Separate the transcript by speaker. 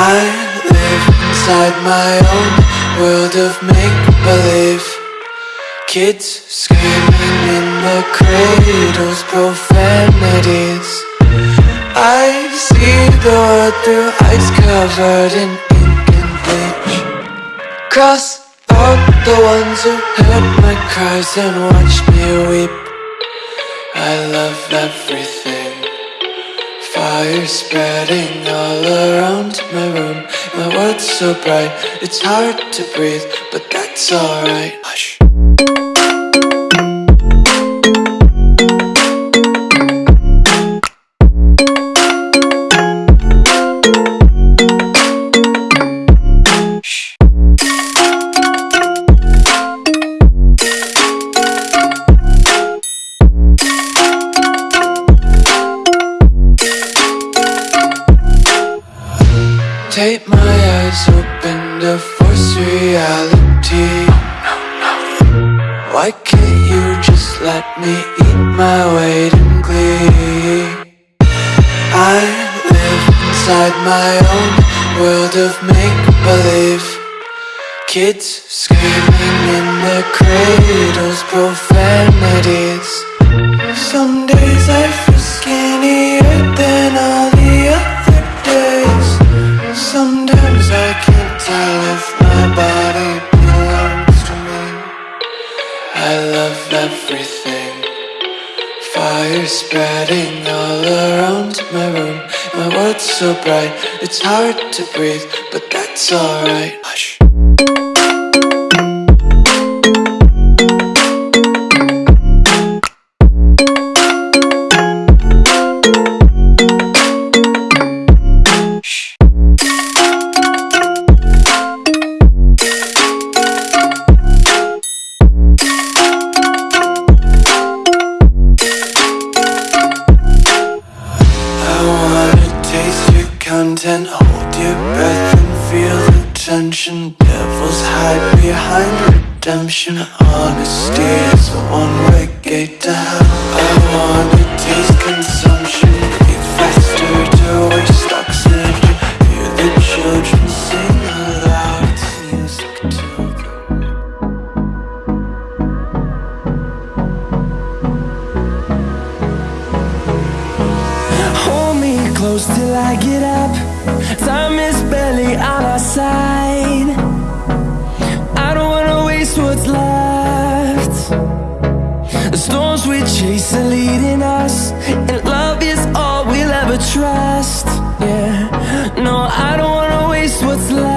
Speaker 1: I live inside my own world of make-believe. Kids screaming in the cradles, profanities. I see the world through ice covered in ink and bleach. Cross out the ones who heard my cries and watched me weep. I love everything. Fire spreading all around my room. My world's so bright, it's hard to breathe But that's alright. Hush Why can't you just let me eat my weight in glee? I live inside my own world of make-believe Kids screaming in their cradles, profanities everything. Fire spreading all around my room. My world's so bright, it's hard to breathe But that's alright. Hush content Hold your breath and feel the tension. Devils hide behind redemption. Honesty is a one-way gate to hell. I wanna taste consumption
Speaker 2: close till I get up. Time is barely on our side. I don't wanna waste what's left. The storms we chase are leading us And love is all we'll ever trust. Yeah, no, I don't wanna waste what's left.